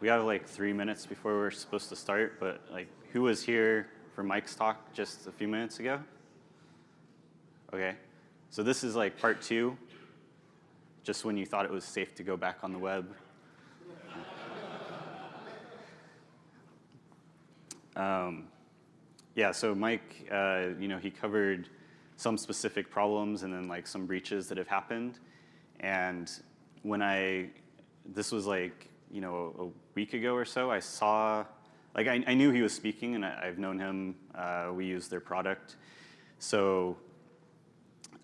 we have like three minutes before we're supposed to start, but like, who was here for Mike's talk just a few minutes ago? Okay, so this is like part two, just when you thought it was safe to go back on the web. um, yeah, so Mike, uh, you know, he covered some specific problems and then like some breaches that have happened. And when I, this was like, you know, a week ago or so, I saw, like I, I knew he was speaking and I, have known him, uh, we use their product. So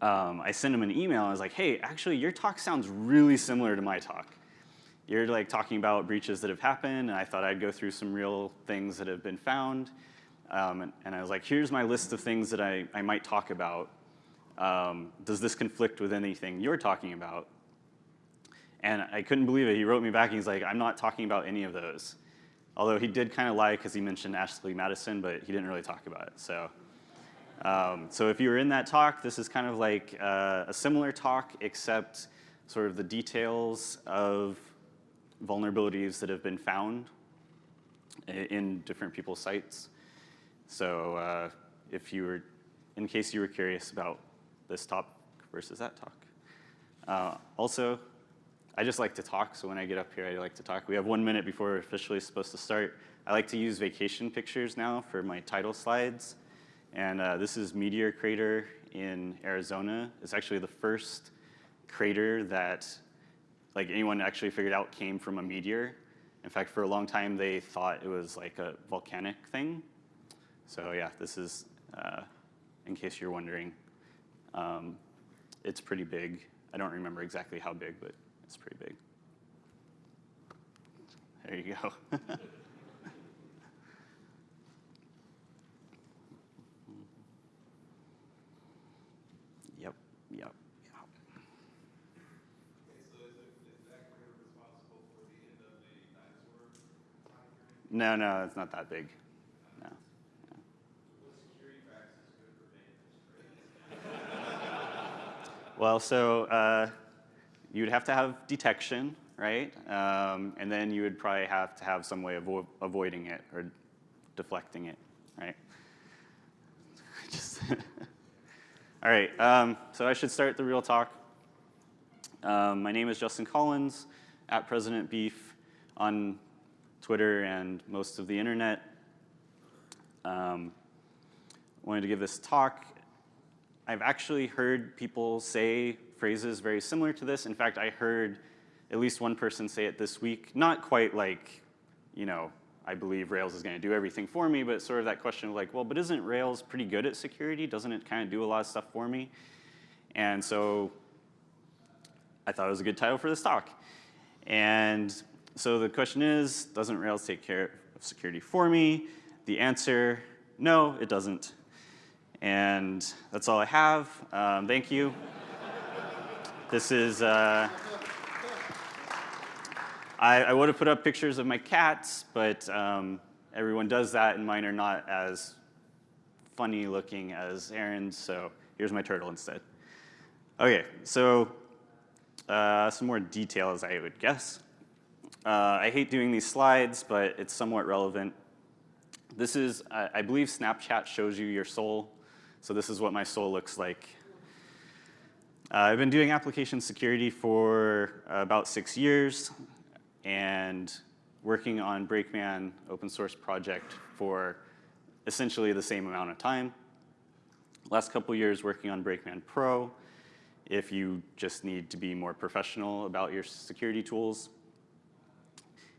um, I sent him an email, I was like, hey, actually your talk sounds really similar to my talk. You're like talking about breaches that have happened and I thought I'd go through some real things that have been found. Um, and, and, I was like, here's my list of things that I, I might talk about. Um, does this conflict with anything you're talking about? And I couldn't believe it. He wrote me back and he's like, I'm not talking about any of those. Although he did kind of lie because he mentioned Ashley Madison, but he didn't really talk about it. So, um, so if you were in that talk, this is kind of like uh, a similar talk, except sort of the details of vulnerabilities that have been found in different people's sites. So uh, if you were, in case you were curious about this talk versus that talk. Uh, also, I just like to talk, so when I get up here, I like to talk. We have one minute before we're officially supposed to start. I like to use vacation pictures now for my title slides. And uh, this is Meteor Crater in Arizona. It's actually the first crater that like anyone actually figured out came from a meteor. In fact, for a long time, they thought it was like a volcanic thing. So yeah, this is, uh, in case you're wondering, um, it's pretty big. I don't remember exactly how big, but it's pretty big. There you go. yep, yep, yep. No, no, it's not that big. No. Well, so uh, you would have to have detection, right? Um, and then you would probably have to have some way of avo avoiding it or deflecting it, right? Just All right, um, so I should start the real talk. Um, my name is Justin Collins, at President Beef on Twitter and most of the internet. Um, wanted to give this talk I've actually heard people say phrases very similar to this. In fact, I heard at least one person say it this week, not quite like, you know, I believe Rails is gonna do everything for me, but sort of that question of like, well, but isn't Rails pretty good at security? Doesn't it kind of do a lot of stuff for me? And so I thought it was a good title for this talk. And so the question is, doesn't Rails take care of security for me? The answer, no, it doesn't. And that's all I have. Um, thank you. This is, uh, I, I would have put up pictures of my cats, but um, everyone does that and mine are not as funny looking as Aaron's, so here's my turtle instead. Okay, so uh, some more details I would guess. Uh, I hate doing these slides, but it's somewhat relevant. This is, I believe Snapchat shows you your soul so this is what my soul looks like. Uh, I've been doing application security for about six years and working on Brakeman open source project for essentially the same amount of time. Last couple years working on Brakeman Pro if you just need to be more professional about your security tools.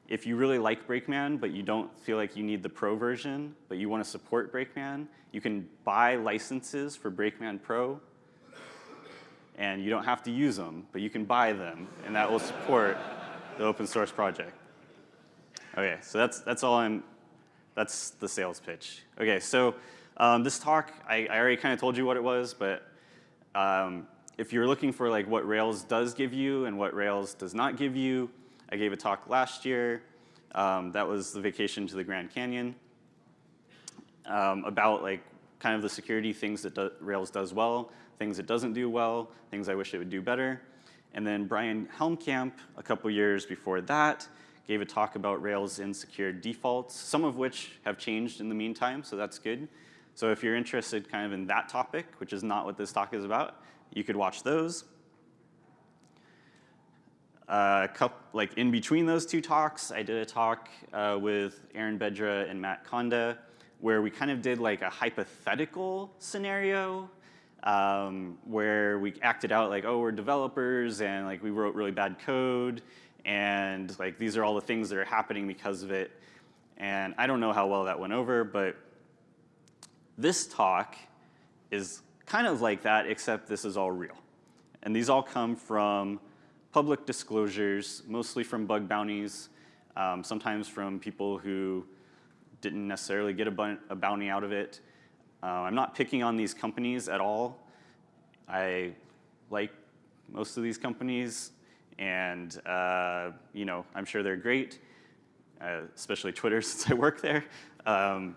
If you really like Brakeman, but you don't feel like you need the Pro version, but you want to support Brakeman, you can buy licenses for Brakeman Pro, and you don't have to use them, but you can buy them, and that will support the open source project. Okay, so that's, that's all I'm, that's the sales pitch. Okay, so um, this talk, I, I already kind of told you what it was, but um, if you're looking for like what Rails does give you and what Rails does not give you, I gave a talk last year. Um, that was the vacation to the Grand Canyon um, about like kind of the security things that do Rails does well, things it doesn't do well, things I wish it would do better. And then Bryan Helmkamp, a couple years before that, gave a talk about Rails insecure defaults, some of which have changed in the meantime, so that's good. So if you're interested kind of in that topic, which is not what this talk is about, you could watch those. Uh, couple, like in between those two talks, I did a talk uh, with Aaron Bedra and Matt Konda where we kind of did like a hypothetical scenario um, where we acted out like, oh, we're developers and like we wrote really bad code and like these are all the things that are happening because of it. And I don't know how well that went over, but this talk is kind of like that, except this is all real. And these all come from public disclosures, mostly from bug bounties, um, sometimes from people who didn't necessarily get a, a bounty out of it. Uh, I'm not picking on these companies at all. I like most of these companies, and uh, you know, I'm sure they're great, uh, especially Twitter since I work there. Um,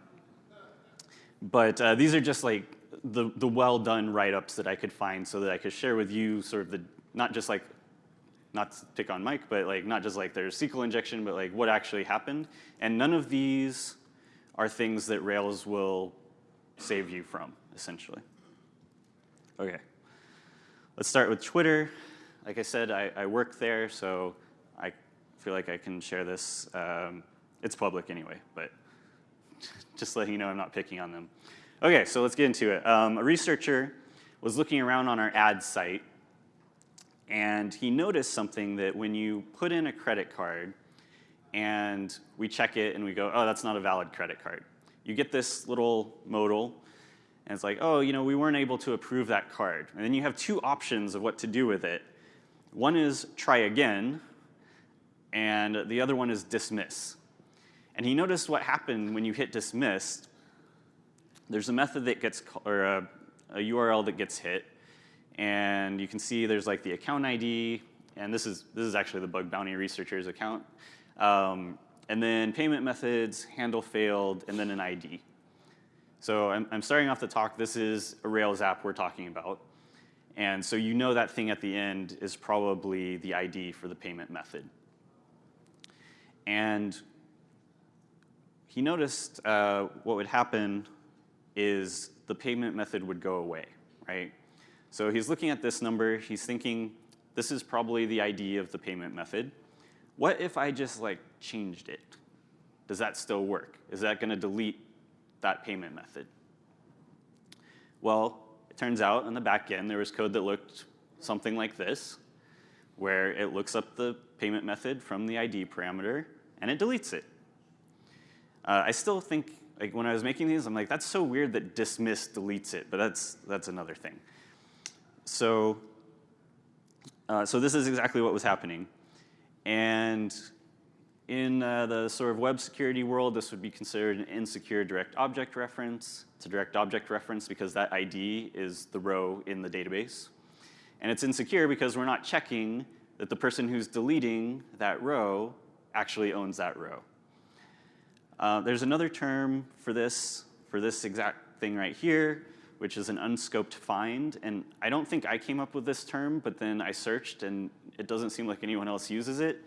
but uh, these are just like the, the well done write-ups that I could find so that I could share with you sort of the, not just like, not to pick on Mike, but like not just like there's SQL injection, but like what actually happened. And none of these are things that Rails will save you from, essentially. Okay, let's start with Twitter. Like I said, I, I work there, so I feel like I can share this. Um, it's public anyway, but just letting you know I'm not picking on them. Okay, so let's get into it. Um, a researcher was looking around on our ad site, and he noticed something that when you put in a credit card and we check it and we go, oh, that's not a valid credit card. You get this little modal, and it's like, oh, you know, we weren't able to approve that card. And then you have two options of what to do with it. One is try again, and the other one is dismiss. And he noticed what happened when you hit dismiss. There's a method that gets, or a, a URL that gets hit, and you can see there's like the account ID, and this is, this is actually the bug bounty researcher's account. Um, and then payment methods, handle failed, and then an ID. So I'm, I'm starting off the talk, this is a Rails app we're talking about. And so you know that thing at the end is probably the ID for the payment method. And he noticed uh, what would happen is the payment method would go away, right? So he's looking at this number, he's thinking, this is probably the ID of the payment method. What if I just like changed it? Does that still work? Is that gonna delete that payment method? Well, it turns out in the back end there was code that looked something like this, where it looks up the payment method from the ID parameter and it deletes it. Uh, I still think, like when I was making these, I'm like, that's so weird that dismiss deletes it, but that's, that's another thing. So, uh, so this is exactly what was happening. And in uh, the sort of web security world, this would be considered an insecure direct object reference. It's a direct object reference because that ID is the row in the database. And it's insecure because we're not checking that the person who's deleting that row actually owns that row. Uh, there's another term for this, for this exact thing right here, which is an unscoped find. And I don't think I came up with this term, but then I searched and it doesn't seem like anyone else uses it.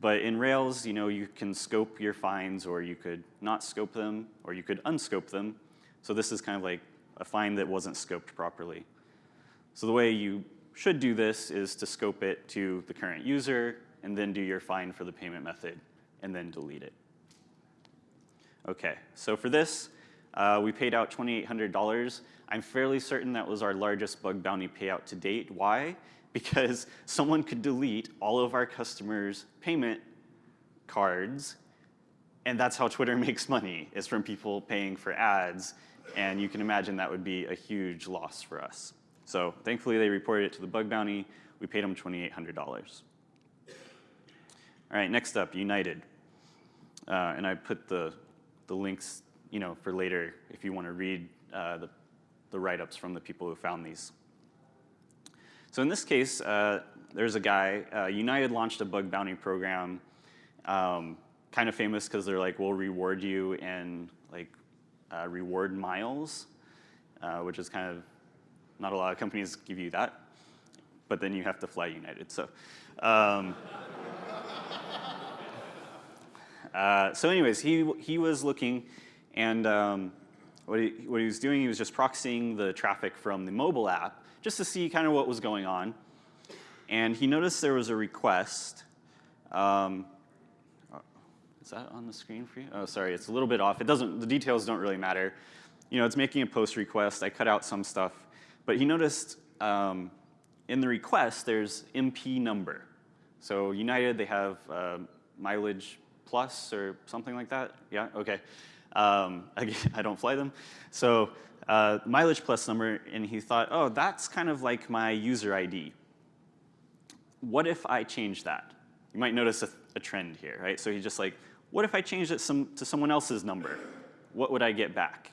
But in Rails, you know, you can scope your finds or you could not scope them or you could unscope them. So this is kind of like a find that wasn't scoped properly. So the way you should do this is to scope it to the current user and then do your find for the payment method and then delete it. Okay, so for this, uh, we paid out $2,800. I'm fairly certain that was our largest bug bounty payout to date. Why? Because someone could delete all of our customers' payment cards, and that's how Twitter makes money, is from people paying for ads, and you can imagine that would be a huge loss for us. So thankfully, they reported it to the bug bounty. We paid them $2,800. All right, next up, United. Uh, and I put the the links, you know, for later if you want to read uh, the, the write-ups from the people who found these. So in this case, uh, there's a guy, uh, United launched a bug bounty program, um, kind of famous because they're like, we'll reward you in like uh, reward miles, uh, which is kind of, not a lot of companies give you that, but then you have to fly United, so. Um, Uh, so anyways, he, he was looking, and um, what, he, what he was doing, he was just proxying the traffic from the mobile app just to see kind of what was going on. And he noticed there was a request. Um, uh, is that on the screen for you? Oh, sorry, it's a little bit off. It doesn't, the details don't really matter. You know, it's making a post request. I cut out some stuff. But he noticed um, in the request, there's MP number. So United, they have uh, mileage plus or something like that. Yeah, okay. Um, I don't fly them. So uh, mileage plus number, and he thought, oh, that's kind of like my user ID. What if I change that? You might notice a, a trend here, right? So he's just like, what if I changed it some, to someone else's number? What would I get back?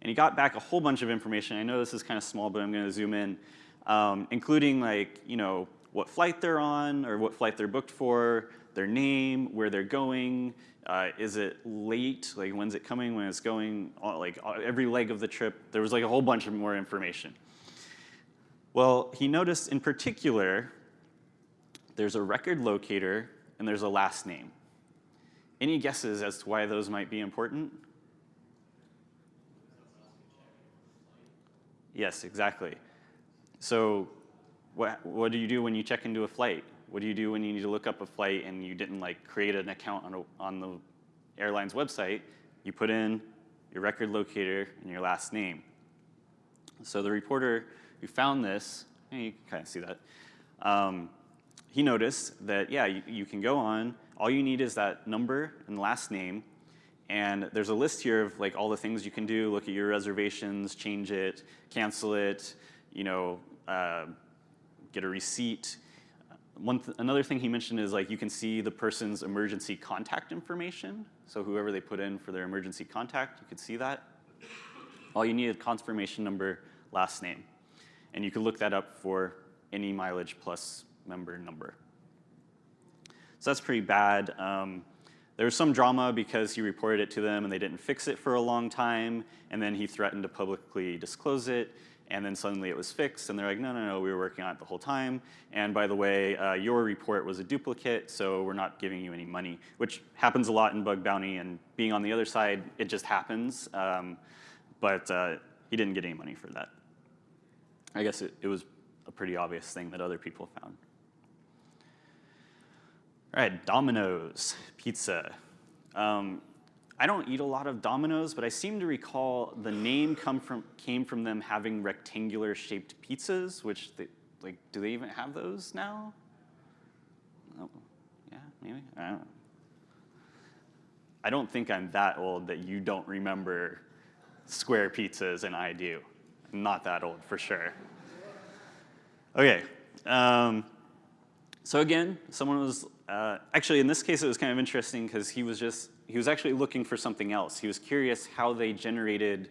And he got back a whole bunch of information. I know this is kind of small, but I'm going to zoom in, um, including like, you know, what flight they're on or what flight they're booked for, their name, where they're going, uh, is it late, like when's it coming, when it's going, like every leg of the trip. There was like a whole bunch of more information. Well, he noticed in particular, there's a record locator and there's a last name. Any guesses as to why those might be important? Yes, exactly. So what, what do you do when you check into a flight? What do you do when you need to look up a flight and you didn't like create an account on, a, on the airline's website? You put in your record locator and your last name. So the reporter who found this, you can kind of see that, um, he noticed that, yeah, you, you, can go on. All you need is that number and last name. And there's a list here of like all the things you can do. Look at your reservations, change it, cancel it, you know, uh, get a receipt. One th another thing he mentioned is like you can see the person's emergency contact information. So whoever they put in for their emergency contact, you could see that. All you need is confirmation number, last name. And you can look that up for any mileage plus member number. So that's pretty bad. Um, there was some drama because he reported it to them and they didn't fix it for a long time, and then he threatened to publicly disclose it, and then suddenly it was fixed, and they're like, no, no, no, we were working on it the whole time, and by the way, uh, your report was a duplicate, so we're not giving you any money, which happens a lot in bug bounty, and being on the other side, it just happens, um, but uh, he didn't get any money for that. I guess it, it was a pretty obvious thing that other people found. All right, Domino's Pizza. Um, I don't eat a lot of Domino's, but I seem to recall the name come from, came from them having rectangular shaped pizzas, which they, like, do they even have those now? Oh, yeah, maybe, I don't know. I don't think I'm that old that you don't remember square pizzas and I do. I'm not that old for sure. Okay, um, so again, someone was, uh, actually in this case it was kind of interesting because he was just he was actually looking for something else. He was curious how they generated,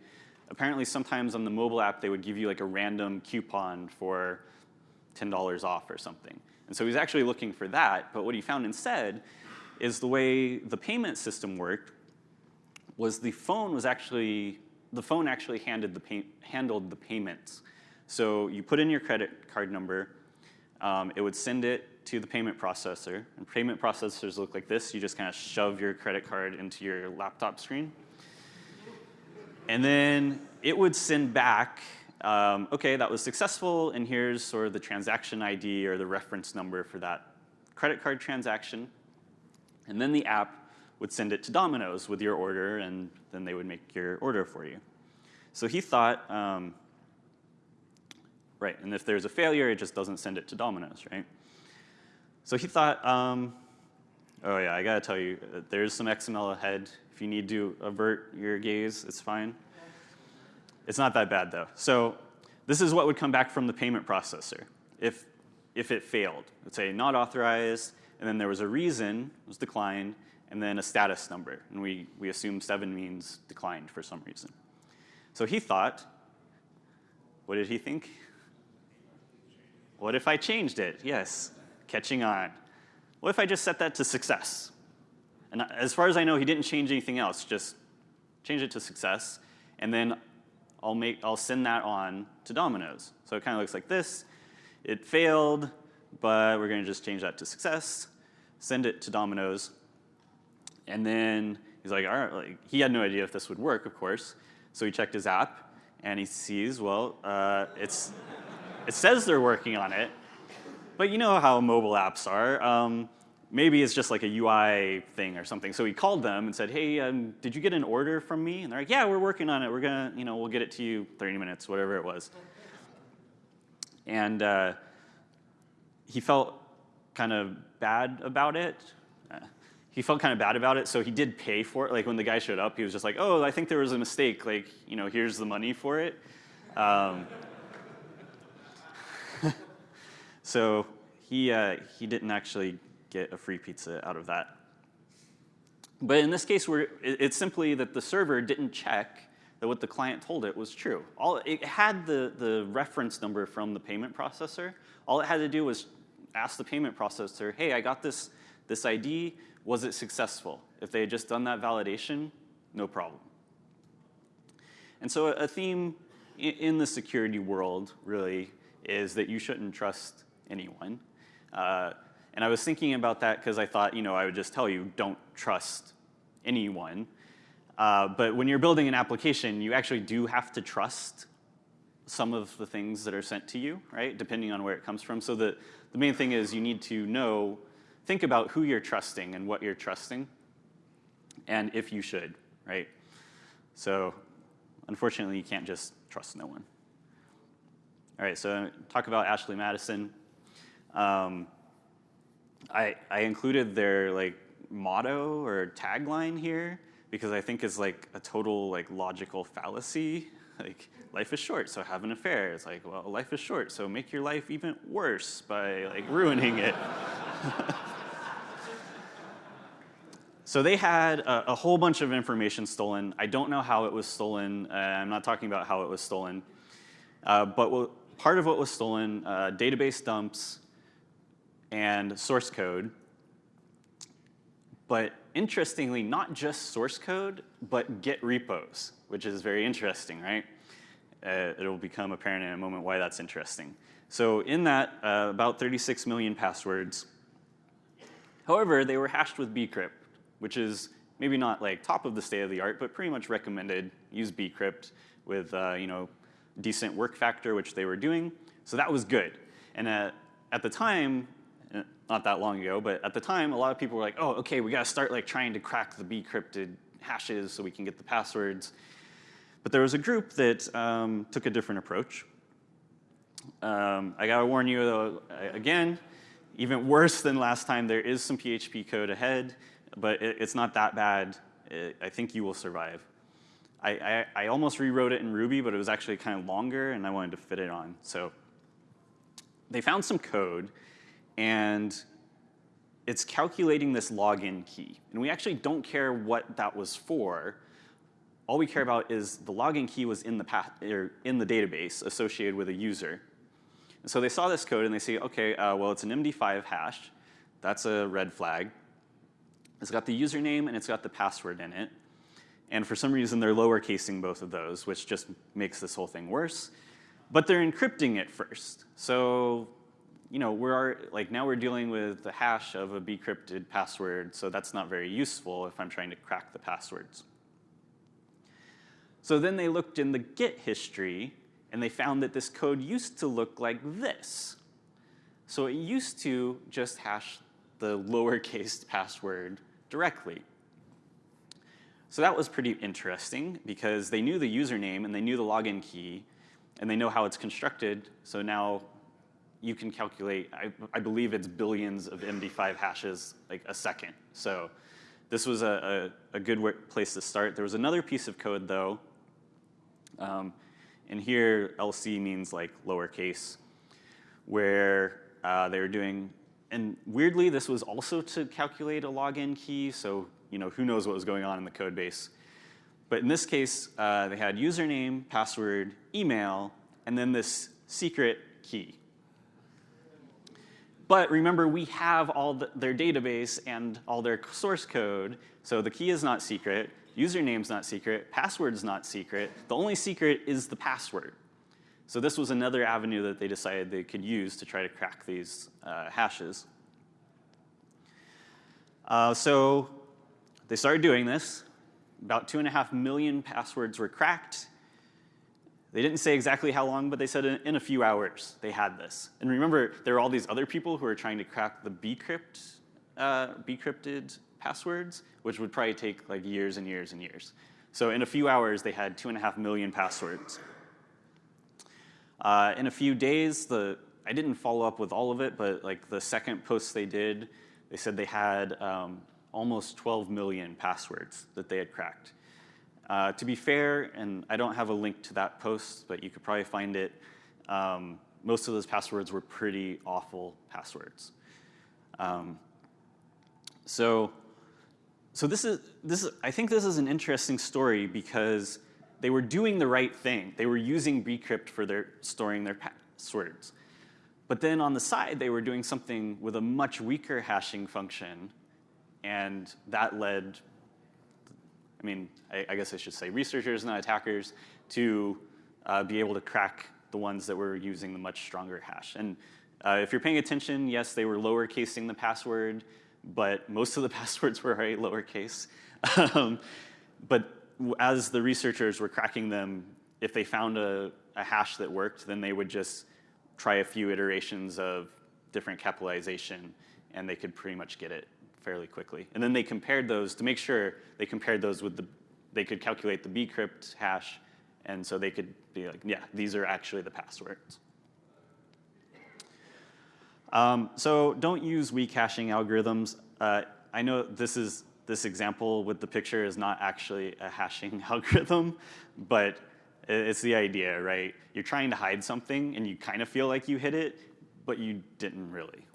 apparently sometimes on the mobile app they would give you like a random coupon for $10 off or something. And so he was actually looking for that, but what he found instead is the way the payment system worked was the phone was actually, the phone actually handled the, handled the payments. So you put in your credit card number, um, it would send it to the payment processor. And payment processors look like this. You just kind of shove your credit card into your laptop screen. And then it would send back, um, okay, that was successful, and here's sort of the transaction ID or the reference number for that credit card transaction. And then the app would send it to Domino's with your order, and then they would make your order for you. So he thought, um, right, and if there's a failure, it just doesn't send it to Domino's, right? So he thought, um, oh yeah, I gotta tell you, uh, there's some XML ahead. If you need to avert your gaze, it's fine. It's not that bad though. So this is what would come back from the payment processor if, if it failed. Let's say not authorized, and then there was a reason, it was declined, and then a status number. And we, we assume seven means declined for some reason. So he thought, what did he think? What if I changed it? Yes, catching on. What if I just set that to success? And as far as I know, he didn't change anything else, just change it to success, and then I'll, make, I'll send that on to Domino's. So it kind of looks like this. It failed, but we're going to just change that to success, send it to Domino's. And then he's like, all right, like, he had no idea if this would work, of course. So he checked his app and he sees, well, uh, it's, it says they're working on it, but you know how mobile apps are. Um, maybe it's just like a UI thing or something. So he called them and said, hey, um, did you get an order from me? And they're like, yeah, we're working on it. We're gonna, you know, we'll get it to you 30 minutes, whatever it was. And uh, he felt kind of bad about it. Uh, he felt kind of bad about it, so he did pay for it. Like when the guy showed up, he was just like, "Oh, I think there was a mistake. Like, you know, here's the money for it." Um, so he uh, he didn't actually get a free pizza out of that. But in this case, we're, it's simply that the server didn't check that what the client told it was true. All, it had the, the reference number from the payment processor. All it had to do was ask the payment processor, hey, I got this, this ID, was it successful? If they had just done that validation, no problem. And so a theme in the security world, really, is that you shouldn't trust anyone. Uh, and I was thinking about that because I thought, you know, I would just tell you, don't trust anyone. Uh, but when you're building an application, you actually do have to trust some of the things that are sent to you, right, depending on where it comes from. So the, the main thing is you need to know, think about who you're trusting and what you're trusting, and if you should, right? So unfortunately, you can't just trust no one. All right, so talk about Ashley Madison. Um, I, I included their like motto or tagline here because I think it's like a total like logical fallacy. Like life is short, so have an affair. It's like, well, life is short, so make your life even worse by like ruining it. so they had a, a, whole bunch of information stolen. I don't know how it was stolen. Uh, I'm not talking about how it was stolen. Uh, but part of what was stolen, uh, database dumps, and source code. But interestingly, not just source code, but Git repos, which is very interesting, right? Uh, it'll become apparent in a moment why that's interesting. So in that, uh, about 36 million passwords. However, they were hashed with bcrypt, which is maybe not like top of the state of the art, but pretty much recommended. Use bcrypt with uh, you know decent work factor, which they were doing. So that was good. And at, at the time, not that long ago, but at the time, a lot of people were like, oh, okay, we gotta start like trying to crack the bcrypted hashes so we can get the passwords. But there was a group that um, took a different approach. Um, I gotta warn you though, again, even worse than last time, there is some PHP code ahead, but it, it's not that bad. It, I think you will survive. I, I, I almost rewrote it in Ruby, but it was actually kind of longer and I wanted to fit it on. So they found some code and it's calculating this login key. And we actually don't care what that was for. All we care about is the login key was in the, path, or in the database associated with a user. And so they saw this code and they say, okay, uh, well, it's an MD5 hash. That's a red flag. It's got the username and it's got the password in it. And for some reason, they're lowercasing both of those, which just makes this whole thing worse. But they're encrypting it first. So you know, we're like now we're dealing with the hash of a bcrypted password, so that's not very useful if I'm trying to crack the passwords. So then they looked in the Git history and they found that this code used to look like this. So it used to just hash the lowercase password directly. So that was pretty interesting because they knew the username and they knew the login key and they know how it's constructed. So now you can calculate, I, I, believe it's billions of MD5 hashes like a second. So this was a, a, a good place to start. There was another piece of code though, um, and here LC means like lowercase, where uh, they were doing, and weirdly this was also to calculate a login key, so you know who knows what was going on in the code base. But in this case, uh, they had username, password, email, and then this secret key. But remember, we have all the, their database and all their source code, so the key is not secret, username's not secret, password's not secret. The only secret is the password. So this was another avenue that they decided they could use to try to crack these uh, hashes. Uh, so they started doing this. About two and a half million passwords were cracked. They didn't say exactly how long, but they said in, in a few hours they had this. And remember, there were all these other people who were trying to crack the bcrypt, uh, bcrypted passwords, which would probably take like years and years and years. So in a few hours, they had two and a half million passwords. Uh, in a few days, the I didn't follow up with all of it, but like the second post they did, they said they had um, almost 12 million passwords that they had cracked. Uh, to be fair, and I don't have a link to that post, but you could probably find it, um, most of those passwords were pretty awful passwords. Um, so, so this is, this is, I think this is an interesting story because they were doing the right thing. They were using bcrypt for their storing their passwords. But then on the side, they were doing something with a much weaker hashing function, and that led, I mean, I, I guess I should say researchers, not attackers, to uh, be able to crack the ones that were using the much stronger hash. And uh, if you're paying attention, yes, they were lowercasing the password, but most of the passwords were already lowercase. um, but as the researchers were cracking them, if they found a, a hash that worked, then they would just try a few iterations of different capitalization, and they could pretty much get it fairly quickly. And then they compared those to make sure they compared those with the, they could calculate the bcrypt hash, and so they could be like, yeah, these are actually the passwords. Um, so don't use weak hashing algorithms. Uh, I know this is this example with the picture is not actually a hashing algorithm, but it's the idea, right? You're trying to hide something and you kind of feel like you hid it, but you didn't really.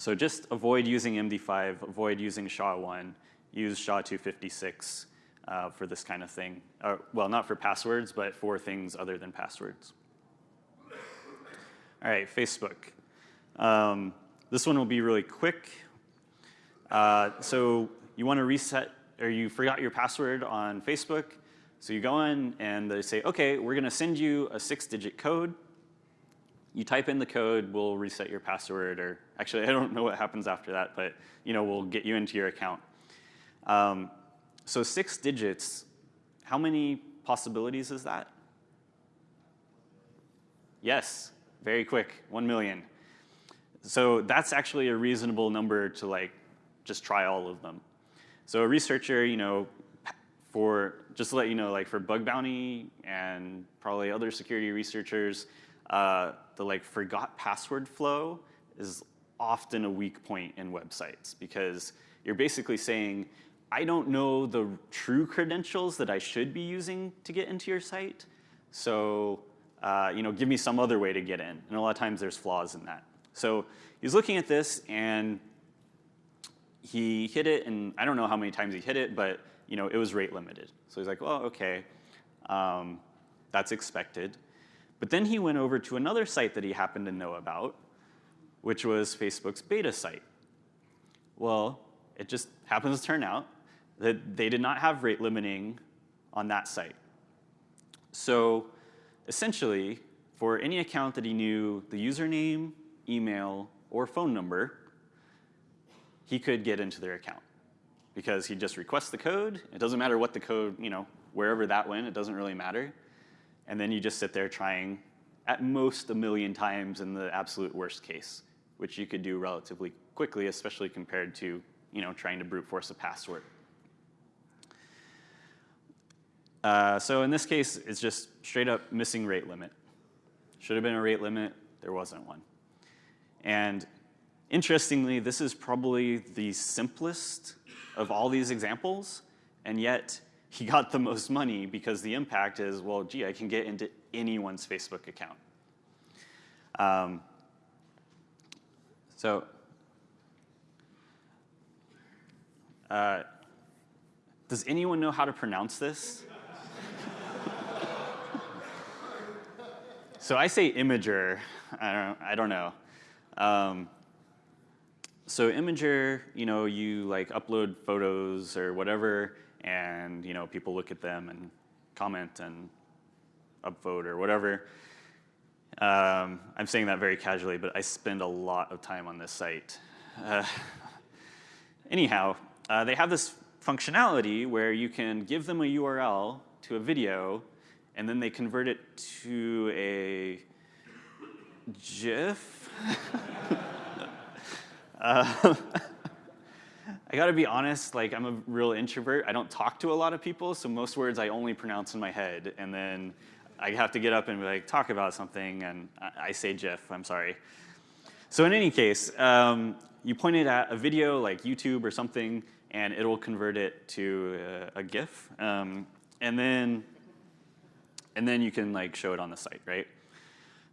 So just avoid using MD5, avoid using SHA-1, use SHA-256 uh, for this kind of thing. Uh, well, not for passwords, but for things other than passwords. All right, Facebook. Um, this one will be really quick. Uh, so you want to reset, or you forgot your password on Facebook, so you go in and they say, okay, we're gonna send you a six digit code. You type in the code, we'll reset your password, or actually I don't know what happens after that, but you know, we'll get you into your account. Um, so six digits, how many possibilities is that? Yes, very quick, one million. So that's actually a reasonable number to like just try all of them. So a researcher, you know, for, just to let you know, like for bug bounty and probably other security researchers, uh, the like forgot password flow is often a weak point in websites because you're basically saying, I don't know the true credentials that I should be using to get into your site, so uh, you know, give me some other way to get in. And a lot of times there's flaws in that. So he's looking at this and he hit it, and I don't know how many times he hit it, but you know, it was rate limited. So he's like, well, okay, um, that's expected. But then he went over to another site that he happened to know about, which was Facebook's beta site. Well, it just happens to turn out that they did not have rate limiting on that site. So essentially, for any account that he knew the username, email, or phone number, he could get into their account because he just requests the code. It doesn't matter what the code, you know, wherever that went, it doesn't really matter. And then you just sit there trying at most a million times in the absolute worst case, which you could do relatively quickly, especially compared to, you know, trying to brute force a password. Uh, so in this case, it's just straight up missing rate limit. Should have been a rate limit, there wasn't one. And interestingly, this is probably the simplest of all these examples, and yet he got the most money because the impact is, well, gee, I can get into anyone's Facebook account. Um, so, uh, does anyone know how to pronounce this? so I say imager. I don't, I don't know. Um, so imager, you know, you like upload photos or whatever, and you know, people look at them and comment and upvote or whatever. Um, I'm saying that very casually, but I spend a lot of time on this site. Uh, anyhow, uh, they have this functionality where you can give them a URL to a video, and then they convert it to a GIF. uh, I gotta be honest, like I'm a real introvert. I don't talk to a lot of people, so most words I only pronounce in my head, and then I have to get up and like, talk about something, and I, I say GIF, I'm sorry. So in any case, um, you point it at a video like YouTube or something, and it'll convert it to a, a GIF. Um, and then and then you can like show it on the site, right?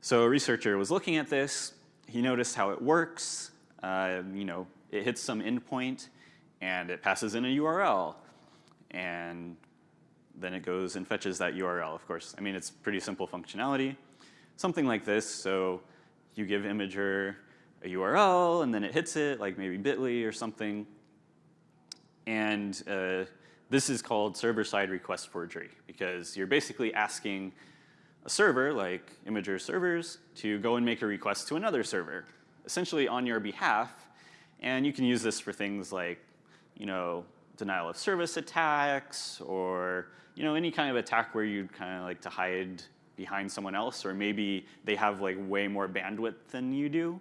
So a researcher was looking at this. He noticed how it works. Uh, you know, it hits some endpoint, and it passes in a URL, and then it goes and fetches that URL. Of course, I mean it's pretty simple functionality. Something like this. So you give Imgur a URL, and then it hits it, like maybe Bitly or something, and uh, this is called server-side request forgery because you're basically asking a server, like Imgur servers, to go and make a request to another server, essentially on your behalf. And you can use this for things like, you know, denial of service attacks or, you know, any kind of attack where you'd kind of like to hide behind someone else or maybe they have like way more bandwidth than you do.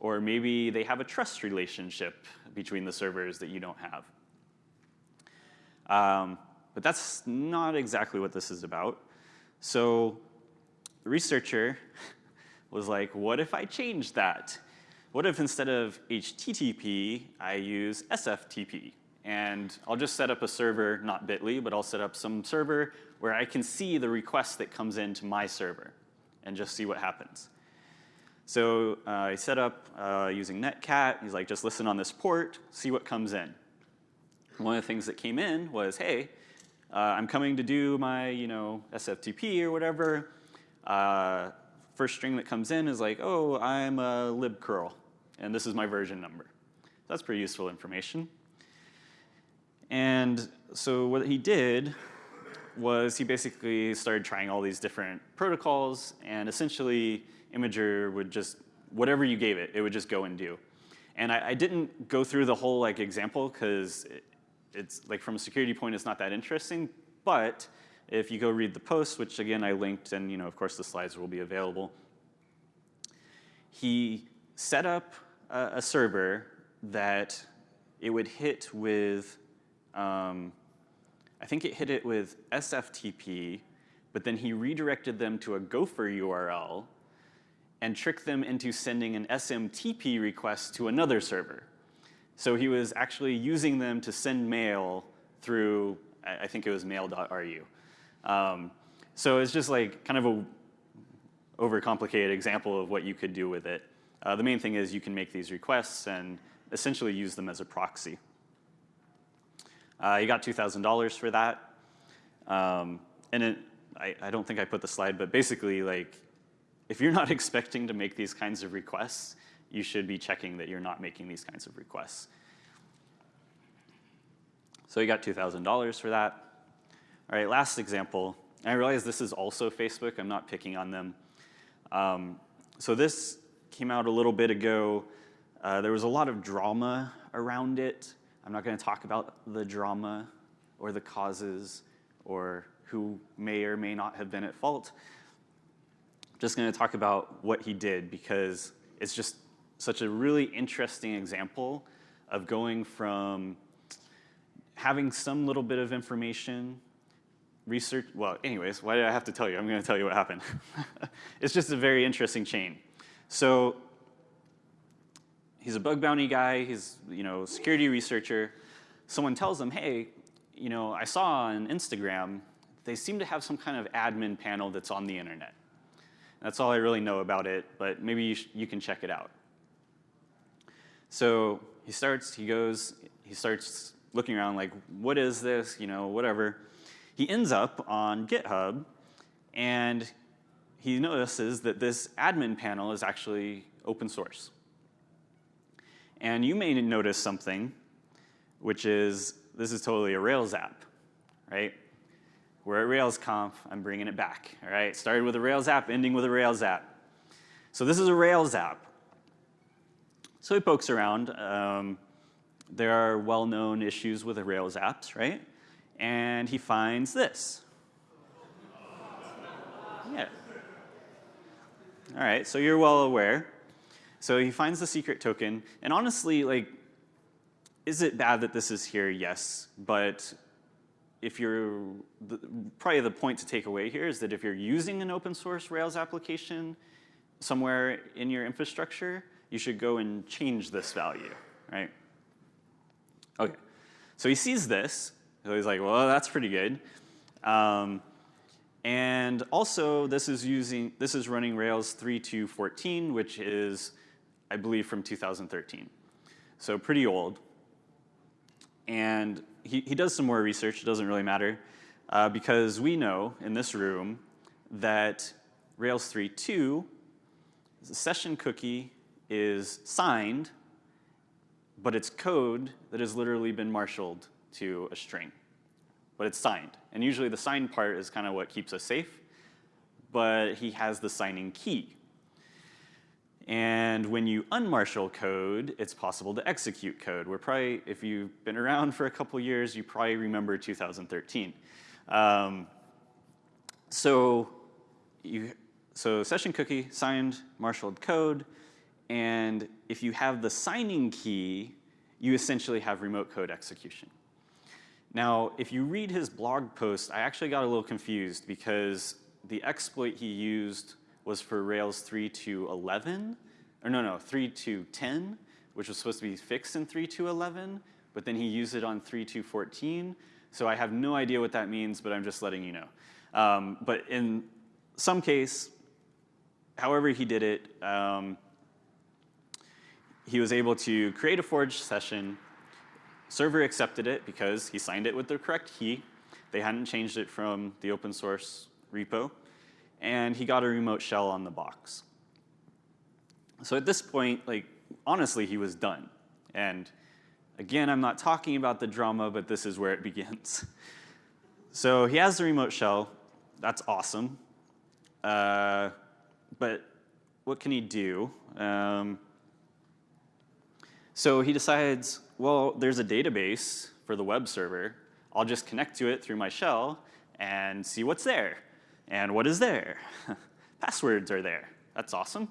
Or maybe they have a trust relationship between the servers that you don't have. Um, but that's not exactly what this is about. So the researcher was like, what if I change that? What if instead of HTTP, I use SFTP? And I'll just set up a server, not Bitly, but I'll set up some server where I can see the request that comes into my server and just see what happens. So uh, I set up uh, using Netcat. He's like, just listen on this port, see what comes in one of the things that came in was, hey, uh, I'm coming to do my, you know, SFTP or whatever. First string that comes in is like, oh, I'm a libcurl, and this is my version number. That's pretty useful information. And so what he did was he basically started trying all these different protocols, and essentially Imager would just, whatever you gave it, it would just go and do. And I, I didn't go through the whole like example because it's like from a security point, it's not that interesting. But if you go read the post, which again I linked, and you know, of course the slides will be available, he set up a, a server that it would hit with, um, I think it hit it with SFTP, but then he redirected them to a Gopher URL and tricked them into sending an SMTP request to another server. So he was actually using them to send mail through, I think it was mail.ru. Um, so it's just like kind of a overcomplicated example of what you could do with it. Uh, the main thing is you can make these requests and essentially use them as a proxy. Uh, you got $2,000 for that. Um, and it, I, I don't think I put the slide, but basically like, if you're not expecting to make these kinds of requests, you should be checking that you're not making these kinds of requests. So you got $2,000 for that. All right, last example. I realize this is also Facebook. I'm not picking on them. Um, so this came out a little bit ago. Uh, there was a lot of drama around it. I'm not going to talk about the drama or the causes or who may or may not have been at fault. just going to talk about what he did because it's just such a really interesting example of going from having some little bit of information, research, well, anyways, why did I have to tell you? I'm going to tell you what happened. it's just a very interesting chain. So he's a bug bounty guy, he's, you know, security researcher. Someone tells him, hey, you know, I saw on Instagram, they seem to have some kind of admin panel that's on the internet. That's all I really know about it, but maybe you, you can check it out. So he starts, he goes, he starts looking around like, what is this, you know, whatever. He ends up on GitHub and he notices that this admin panel is actually open source. And you may notice something, which is this is totally a Rails app, right? We're at RailsConf, I'm bringing it back, all right? Started with a Rails app, ending with a Rails app. So this is a Rails app. So he pokes around. Um, there are well-known issues with the Rails apps, right? And he finds this. Yeah. All right, so you're well aware. So he finds the secret token, and honestly, like, is it bad that this is here? Yes, but if you're, the, probably the point to take away here is that if you're using an open source Rails application somewhere in your infrastructure, you should go and change this value, right? Okay, so he sees this, so he's like, well, that's pretty good. Um, and also, this is using this is running Rails 3.2.14, which is, I believe, from 2013. So pretty old. And he, he does some more research. It doesn't really matter uh, because we know in this room that Rails 3.2, the session cookie is signed, but it's code that has literally been marshaled to a string but it's signed. And usually the signed part is kind of what keeps us safe, but he has the signing key. And when you unmarshal code, it's possible to execute code. We're probably, if you've been around for a couple years, you probably remember 2013. Um, so, you, so session cookie, signed, marshaled code, and if you have the signing key, you essentially have remote code execution. Now, if you read his blog post, I actually got a little confused because the exploit he used was for Rails 3 to 11, or no, no, 3 to 10, which was supposed to be fixed in 3 to 11, but then he used it on 3 to 14. So I have no idea what that means, but I'm just letting you know. Um, but in some case, however he did it, um, he was able to create a forged session Server accepted it because he signed it with the correct key. They hadn't changed it from the open source repo. And he got a remote shell on the box. So at this point, like, honestly, he was done. And again, I'm not talking about the drama, but this is where it begins. So he has the remote shell. That's awesome. Uh, but what can he do? Um, so he decides, well, there's a database for the web server. I'll just connect to it through my shell and see what's there. And what is there? Passwords are there. That's awesome.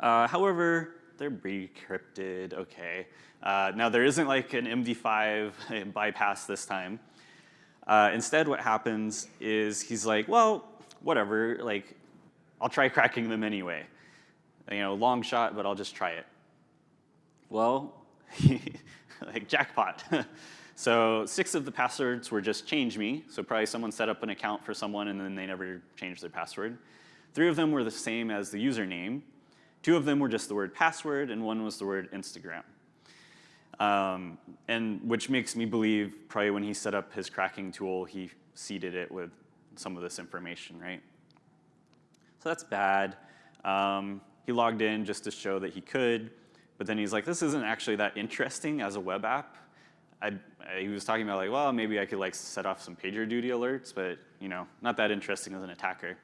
Uh, however, they're decrypted, okay. Uh, now there isn't like an MD5 bypass this time. Uh, instead what happens is he's like, well, whatever, like, I'll try cracking them anyway. You know, long shot, but I'll just try it. Well, like jackpot. so six of the passwords were just change me. So probably someone set up an account for someone and then they never changed their password. Three of them were the same as the username. Two of them were just the word password and one was the word Instagram. Um, and which makes me believe probably when he set up his cracking tool, he seeded it with some of this information, right? So that's bad. Um, he logged in just to show that he could. But then he's like, this isn't actually that interesting as a web app. I, I, he was talking about like, well, maybe I could like set off some PagerDuty alerts, but you know, not that interesting as an attacker.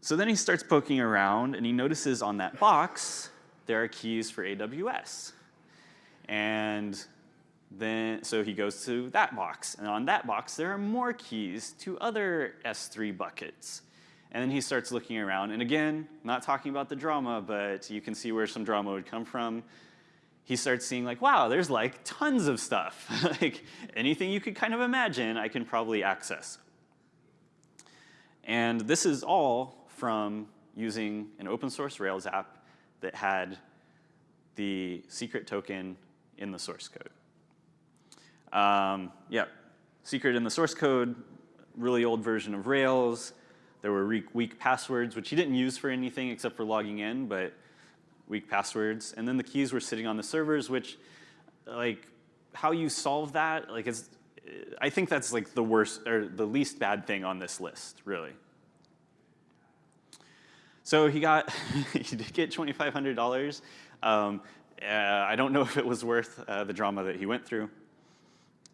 So then he starts poking around and he notices on that box, there are keys for AWS. And then, so he goes to that box, and on that box, there are more keys to other S3 buckets. And then he starts looking around. And again, not talking about the drama, but you can see where some drama would come from. He starts seeing like, wow, there's like tons of stuff. like anything you could kind of imagine, I can probably access. And this is all from using an open source Rails app that had the secret token in the source code. Um, yeah, secret in the source code, really old version of Rails. There were weak passwords, which he didn't use for anything except for logging in, but weak passwords. And then the keys were sitting on the servers, which, like, how you solve that, like, it's, I think that's like the worst or the least bad thing on this list, really. So he got, he did get $2,500. Um, uh, I don't know if it was worth uh, the drama that he went through.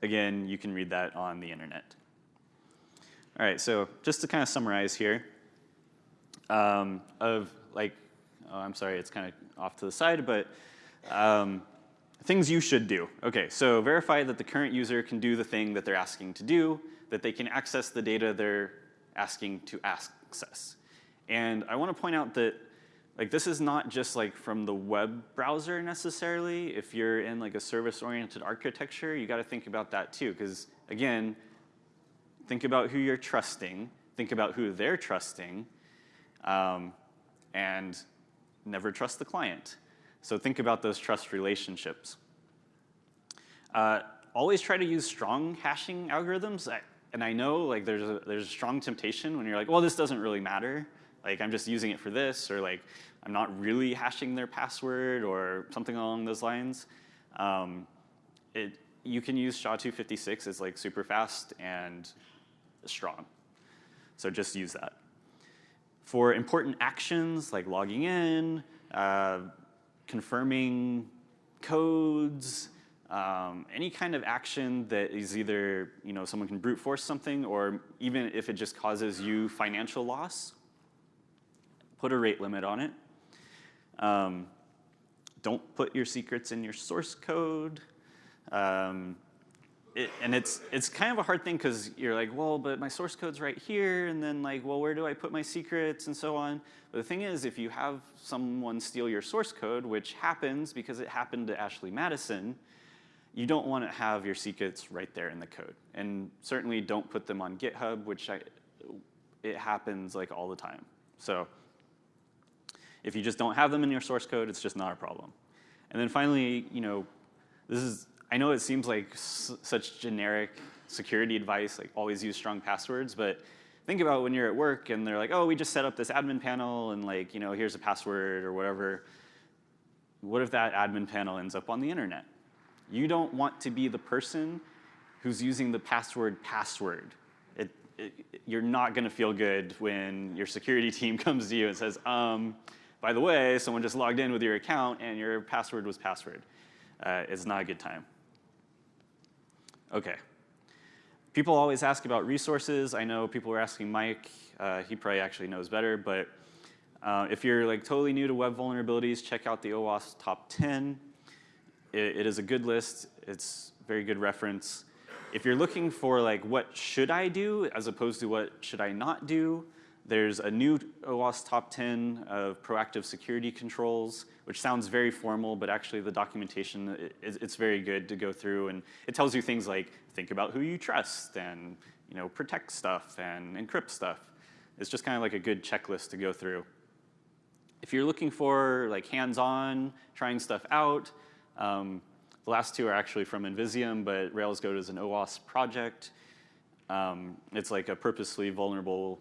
Again, you can read that on the internet. All right, so just to kind of summarize here, um, of like, oh, I'm sorry, it's kind of off to the side, but Um, things you should do. Okay, so verify that the current user can do the thing that they're asking to do, that they can access the data they're asking to access. And I want to point out that like this is not just like from the web browser necessarily. If you're in like a service-oriented architecture, you got to think about that too. Because again, think about who you're trusting, think about who they're trusting, um, and never trust the client. So think about those trust relationships. Uh, always try to use strong hashing algorithms. I, and I know like there's a, there's a strong temptation when you're like, well, this doesn't really matter. Like I'm just using it for this, or like I'm not really hashing their password, or something along those lines. Um, it, you can use SHA-256 as like super fast and strong. So just use that. For important actions like logging in, uh, confirming codes, um, any kind of action that is either, you know, someone can brute force something or even if it just causes you financial loss, put a rate limit on it. Um, don't put your secrets in your source code. Um, it, and it's, it's kind of a hard thing because you're like, well, but my source code's right here, and then like, well, where do I put my secrets and so on. But the thing is, if you have someone steal your source code, which happens because it happened to Ashley Madison, you don't want to have your secrets right there in the code. And certainly don't put them on GitHub, which I, it happens like all the time. So if you just don't have them in your source code, it's just not a problem. And then finally, you know, this is, I know it seems like such generic security advice, like always use strong passwords, but think about when you're at work and they're like, oh, we just set up this admin panel and like, you know, here's a password or whatever. What if that admin panel ends up on the internet? You don't want to be the person who's using the password password. It, it, you're not going to feel good when your security team comes to you and says, um, by the way, someone just logged in with your account and your password was password. Uh, it's not a good time. Okay. People always ask about resources. I know people were asking Mike. Uh, he probably actually knows better, but uh, if you're like totally new to web vulnerabilities, check out the OWASP top 10. It, it is a good list. It's very good reference. If you're looking for like what should I do as opposed to what should I not do, there's a new OWASP top 10 of proactive security controls, which sounds very formal, but actually the documentation, it's very good to go through and it tells you things like think about who you trust and you know, protect stuff and encrypt stuff. It's just kind of like a good checklist to go through. If you're looking for like hands-on, trying stuff out, um, the last two are actually from nVisium, but Rails Goat is an OWASP project. Um, it's like a purposely vulnerable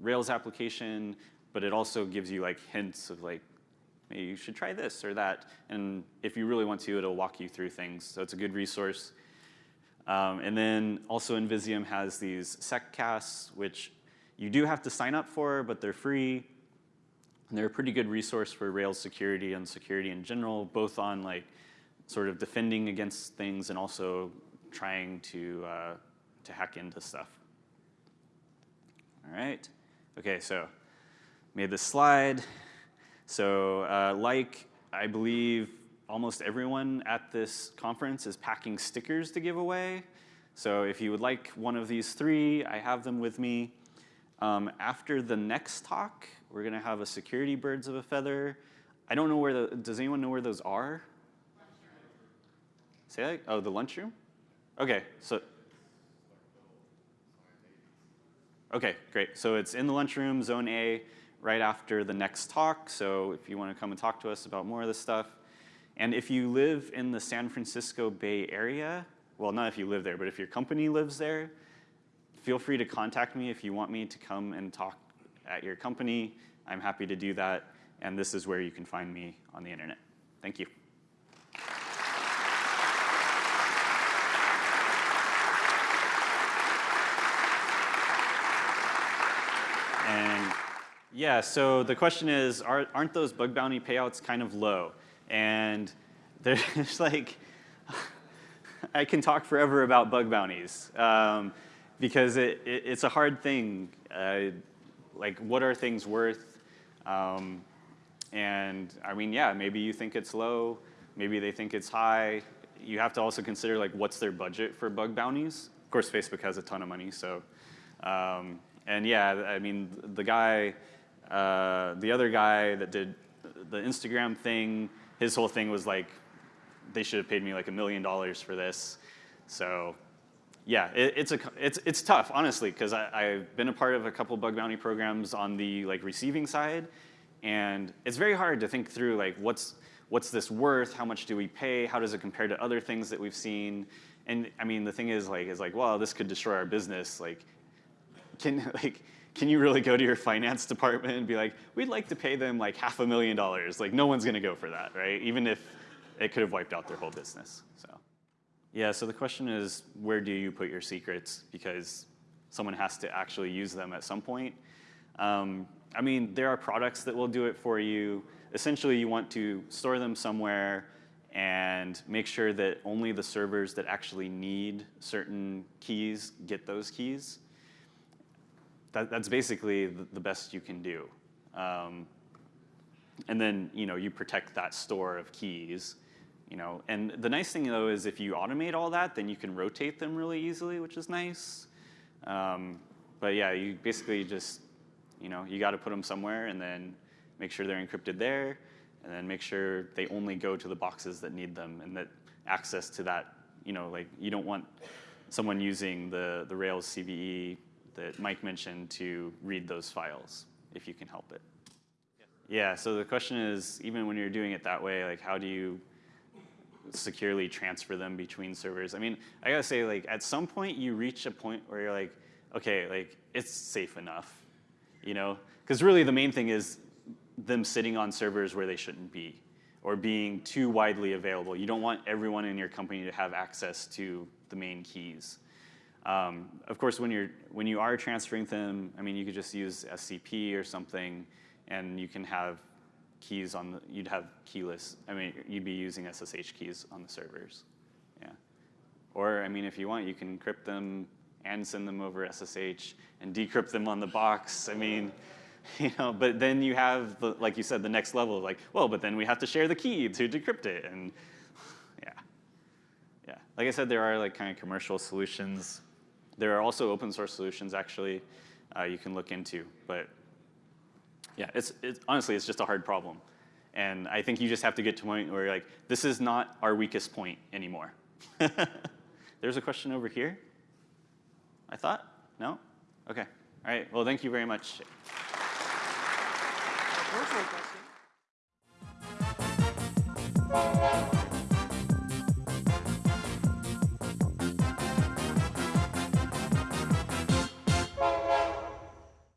Rails application, but it also gives you like hints of like, maybe you should try this or that. And if you really want to, it'll walk you through things. So it's a good resource. Um, and then also nVisium has these seccasts, which you do have to sign up for, but they're free. And they're a pretty good resource for Rails security and security in general, both on like sort of defending against things and also trying to, uh, to hack into stuff. All right. Okay, so made this slide. So uh, like I believe almost everyone at this conference is packing stickers to give away. So if you would like one of these three, I have them with me. Um, after the next talk, we're gonna have a security birds of a feather. I don't know where the, does anyone know where those are? Say that, oh, the lunchroom? Okay, so. Okay, great. So it's in the lunchroom, zone A, right after the next talk. So if you wanna come and talk to us about more of this stuff. And if you live in the San Francisco Bay Area, well, not if you live there, but if your company lives there, feel free to contact me if you want me to come and talk at your company. I'm happy to do that. And this is where you can find me on the internet. Thank you. Yeah, so the question is, are, not those bug bounty payouts kind of low? And there's like, I can talk forever about bug bounties um, because it, it, it's a hard thing. Uh, like, what are things worth? Um, And I mean, yeah, maybe you think it's low, maybe they think it's high. You have to also consider like what's their budget for bug bounties. Of course, Facebook has a ton of money, so. Um, and yeah, I mean, the guy, uh, the other guy that did the Instagram thing, his whole thing was like, they should have paid me like a million dollars for this. So yeah, it, it's, a, it's, it's tough, honestly, because I've been a part of a couple bug bounty programs on the like receiving side, and it's very hard to think through like what's, what's this worth, how much do we pay, how does it compare to other things that we've seen, and I mean the thing is like is like well this could destroy our business. Like can like can you really go to your finance department and be like we'd like to pay them like half a million dollars. Like no one's going to go for that right? Even if it could have wiped out their whole business so. Yeah so the question is where do you put your secrets? Because someone has to actually use them at some point. Um, I mean there are products that will do it for you. Essentially you want to store them somewhere and make sure that only the servers that actually need certain keys get those keys. That, that's basically the, best you can do. Um, and then you know you protect that store of keys. You know, and the nice thing though is if you automate all that, then you can rotate them really easily, which is nice. Um, but yeah, you basically just you know you got to put them somewhere and then make sure they're encrypted there and then make sure they only go to the boxes that need them and that access to that, you know, like you don't want someone using the, the Rails CVE that Mike mentioned to read those files if you can help it. Yeah, so the question is, even when you're doing it that way, like how do you securely transfer them between servers? I mean, I gotta say, like at some point you reach a point where you're like, okay, like it's safe enough, you know? Because really the main thing is them sitting on servers where they shouldn't be or being too widely available. You don't want everyone in your company to have access to the main keys. Um, of course, when, you're, when you are transferring them, I mean, you could just use SCP or something, and you can have keys on the, you'd have keyless, I mean, you'd be using SSH keys on the servers, yeah. Or, I mean, if you want, you can encrypt them and send them over SSH and decrypt them on the box. I mean, you know, but then you have, the, like you said, the next level, like, well, but then we have to share the key to decrypt it, and yeah. Yeah, like I said, there are like kind of commercial solutions. There are also open source solutions, actually, uh, you can look into, but yeah, it's, it's, honestly, it's just a hard problem. And I think you just have to get to a point where you're like, this is not our weakest point anymore. There's a question over here, I thought? No? Okay. All right, well, thank you very much.